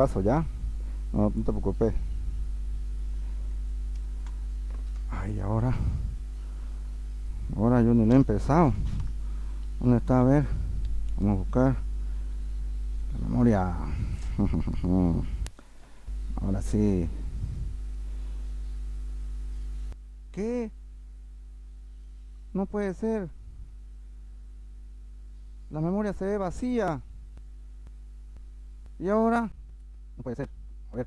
paso ya. No, no te preocupes. Ay, ahora. Ahora yo no lo he empezado. ¿Dónde está? A ver. Vamos a buscar la memoria. Ahora sí. ¿Qué? No puede ser. La memoria se ve vacía. ¿Y ahora? No puede ser. A ver.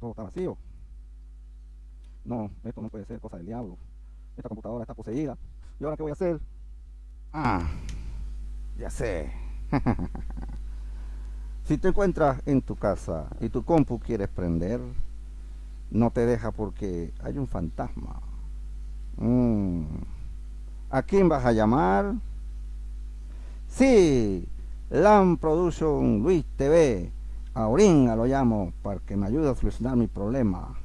Todo está vacío. No, esto no puede ser cosa del diablo. Esta computadora está poseída. ¿Y ahora qué voy a hacer? Ah, ya sé. si te encuentras en tu casa y tu compu quieres prender, no te deja porque hay un fantasma. Mm. ¿A quién vas a llamar? Sí, LAM Production Luis TV. A Oringa lo llamo para que me ayude a solucionar mi problema.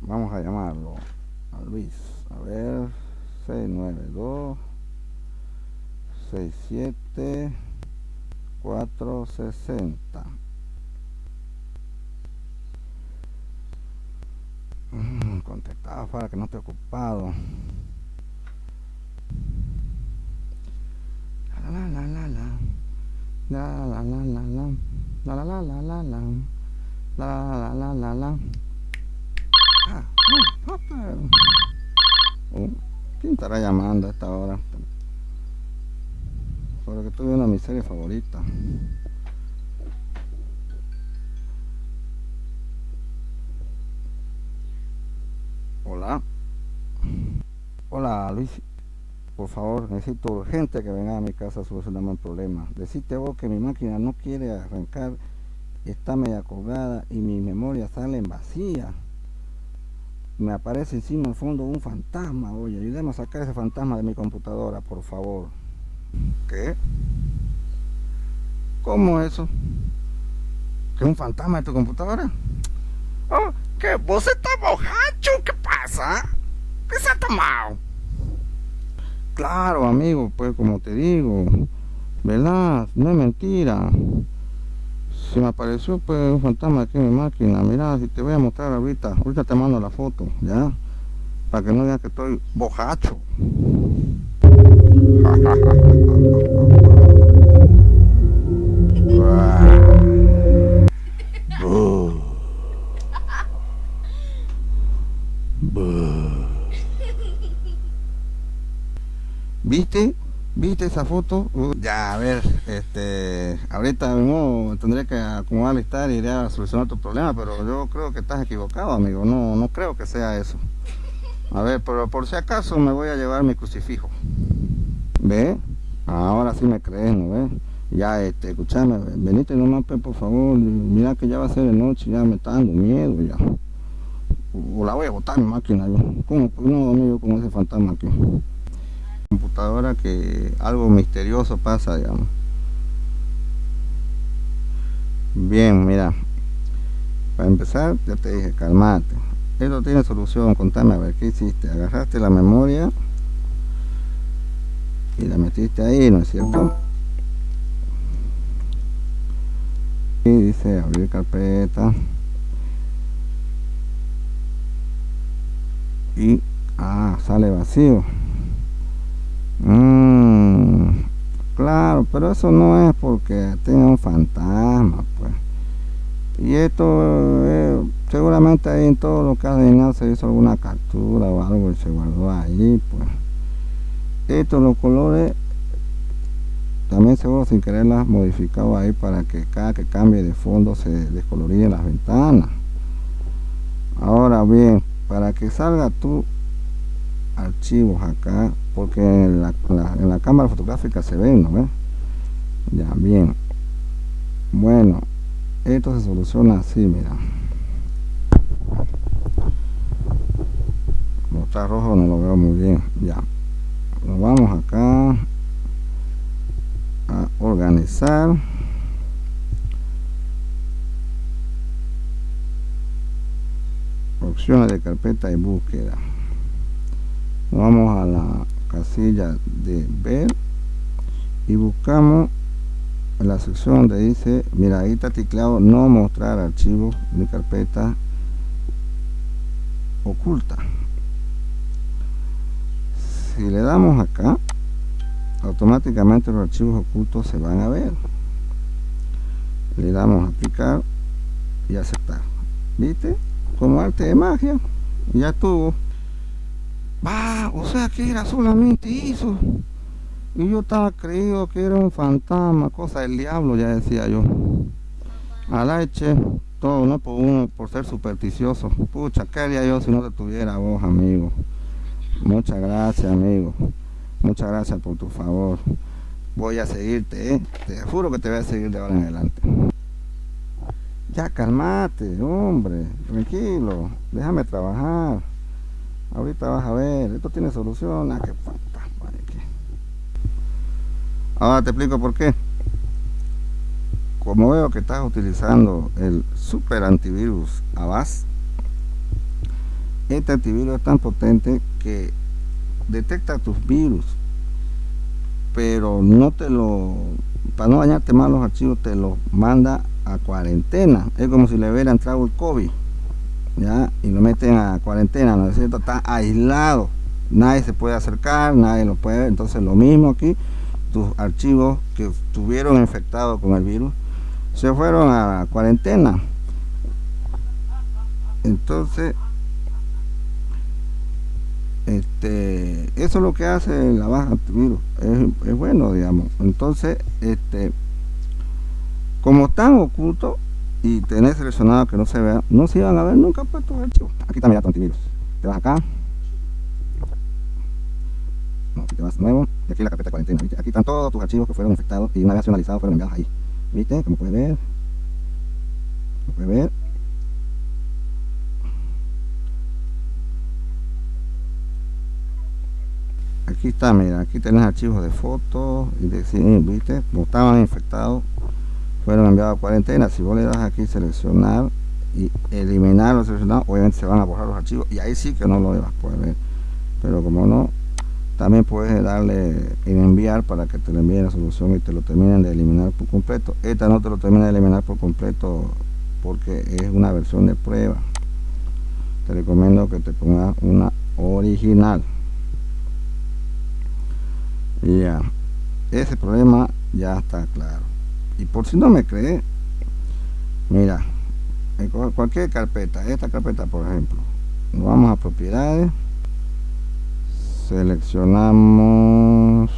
Vamos a llamarlo a Luis. A ver, 692 67 460. Mm, contestaba para que no esté ocupado. La la la la la. La la la la la. La la la la la la. La la la la. Ah, oh, ¿Quién estará llamando a esta hora? Por que tuve una miseria favorita. Hola. Hola Luis. Por favor, necesito urgente que venga a mi casa a solucionarme un problema. Decite vos que mi máquina no quiere arrancar, está media colgada y mi memoria sale en vacía. Me aparece encima al fondo un fantasma. Oye, ayúdame a sacar ese fantasma de mi computadora, por favor. ¿Qué? ¿Cómo eso? ¿Que un fantasma de tu computadora? Oh, que vos estás bojacho, ¿qué pasa? ¿Qué se ha tomado? Claro, amigo, pues como te digo, ¿verdad? No es mentira. Si me apareció pues un fantasma aquí en mi máquina, mira, si te voy a mostrar ahorita, ahorita te mando la foto, ¿ya? Para que no digan que estoy bojacho. ¿Viste? ¿Viste esa foto? Ya, a ver, este, ahorita mismo tendré que acomodar estar y iré a solucionar tu problema, pero yo creo que estás equivocado, amigo, no, no creo que sea eso. A ver, pero por si acaso me voy a llevar mi crucifijo. ¿Ve? Ahora sí me crees, ¿no ves? Ya, este, escuchame, venite nomás, pues, por favor, mira que ya va a ser de noche, ya me está dando miedo, ya. O la voy a botar mi máquina, yo. ¿Cómo? No, amigo, con ese fantasma aquí computadora que algo misterioso pasa digamos. Bien mira para empezar ya te dije calmate. Esto tiene solución contame a ver qué hiciste agarraste la memoria y la metiste ahí no es cierto y dice abrir carpeta y ah sale vacío Mm, claro, pero eso no es porque tiene un fantasma, pues. Y esto, eh, seguramente ahí en todo lo que ha se hizo alguna captura o algo y se guardó ahí, pues. Estos los colores también seguro sin quererlas modificado ahí para que cada que cambie de fondo se descoloreen las ventanas. Ahora bien, para que salga tu archivos acá porque en la, cámara fotográfica se ven ¿no ve? ya bien. Bueno esto se soluciona así mira. Como está rojo no lo veo muy bien. Ya. Lo vamos acá a organizar. Opciones de carpeta y búsqueda vamos a la casilla de ver y buscamos la sección donde dice mira ahí está teclado no mostrar archivo mi carpeta oculta. Si le damos acá automáticamente los archivos ocultos se van a ver. Le damos a aplicar y aceptar. Viste como arte de magia. Ya estuvo o sea que era solamente eso. Y yo estaba creído que era un fantasma cosa del diablo ya decía yo. A la leche todo no por uno por ser supersticioso. Pucha qué haría yo si no te tuviera vos amigo muchas gracias amigo. Muchas gracias por tu favor. Voy a seguirte ¿eh? te juro que te voy a seguir de ahora en adelante. Ya calmate hombre tranquilo. Déjame trabajar ahorita vas a ver esto tiene solución ah, qué ahora te explico por qué. Como veo que estás utilizando el super antivirus Avast este antivirus es tan potente que detecta tus virus pero no te lo para no dañarte más los archivos te los manda a cuarentena. Es como si le hubiera entrado el COVID ya y lo meten a cuarentena no es cierto está aislado. Nadie se puede acercar nadie lo puede ver. Entonces lo mismo aquí tus archivos que estuvieron infectados con el virus se fueron a cuarentena. Entonces este eso es lo que hace la baja antivirus es, es bueno digamos. Entonces este como están ocultos y tenés seleccionado que no se vea no se iban a ver nunca pues tus archivos aquí mira tu antivirus te vas acá. No, aquí te vas nuevo. Y aquí la carpeta de cuarentena aquí están todos tus archivos que fueron infectados y una vez analizados fueron enviados ahí. Viste como puedes ver. Como puedes ver. Aquí está mira aquí tenés archivos de fotos y de viste como estaban infectados fueron enviados a cuarentena. Si vos le das aquí seleccionar y eliminar los seleccionados obviamente se van a borrar los archivos y ahí sí que no lo vas a poder ver. Pero como no también puedes darle en enviar para que te le envíen la solución y te lo terminen de eliminar por completo. Esta no te lo termina de eliminar por completo porque es una versión de prueba. Te recomiendo que te pongas una original. Ya ese problema ya está claro y por si no me cree mira cualquier carpeta esta carpeta por ejemplo vamos a propiedades seleccionamos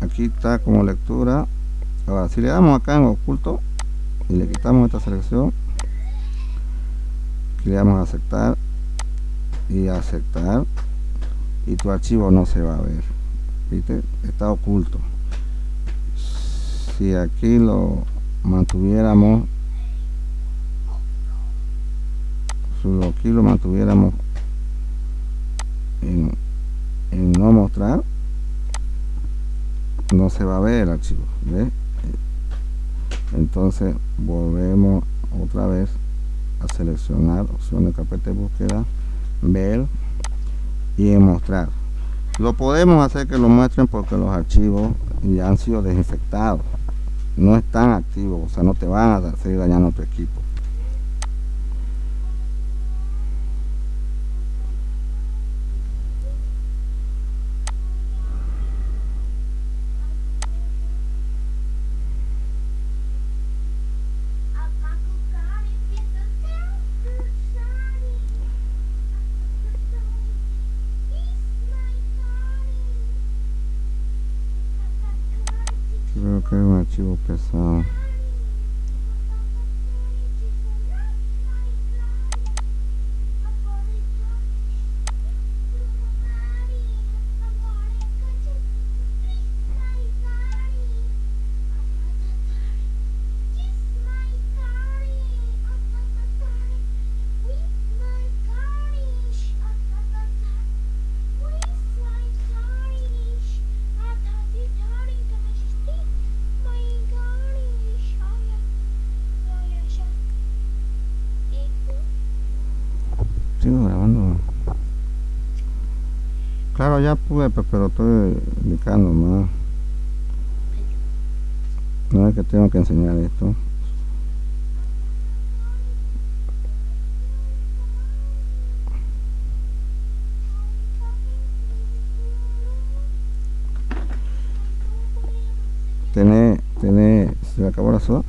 aquí está como lectura. Ahora si le damos acá en oculto y le quitamos esta selección le damos a aceptar y aceptar y tu archivo no se va a ver ¿viste? está oculto si aquí lo mantuviéramos si aquí lo mantuviéramos en, no mostrar no se va a ver el archivo entonces volvemos otra vez a seleccionar opción de carpeta de búsqueda ver y mostrar. Lo podemos hacer que lo muestren porque los archivos ya han sido desinfectados. No están activos o sea no te van a seguir dañando tu equipo Claro, ya pude, pero estoy indicando más. No es que tengo que enseñar esto. Tener, tener, se acabó la soda.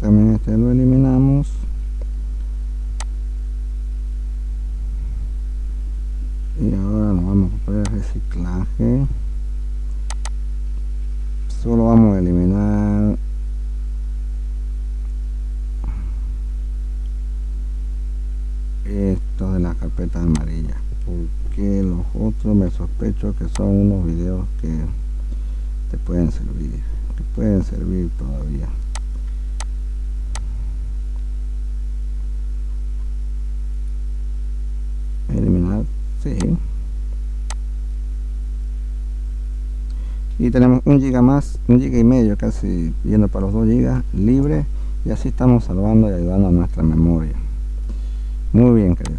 También este lo eliminamos. Y ahora nos vamos a poner reciclaje. Solo vamos a eliminar esto de la carpeta amarilla porque los otros me sospecho que son unos videos que te pueden servir que pueden servir todavía eliminar sí y tenemos un giga más un giga y medio casi yendo para los 2 gigas libre. Y así estamos salvando y ayudando a nuestra memoria. Muy bien querido.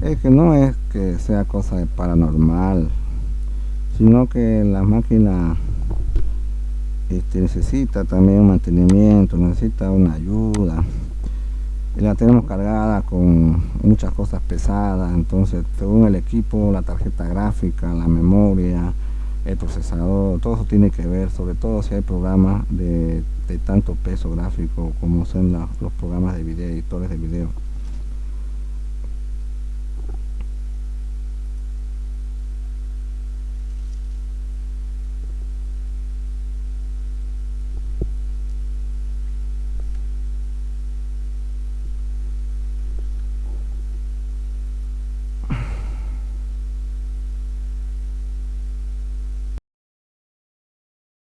Es que no es que sea cosa de paranormal sino que la máquina este, necesita también un mantenimiento necesita una ayuda. La tenemos cargada con muchas cosas pesadas. Entonces según el equipo la tarjeta gráfica la memoria el procesador todo eso tiene que ver sobre todo si hay programas de, tanto peso gráfico como son los programas de video editores de video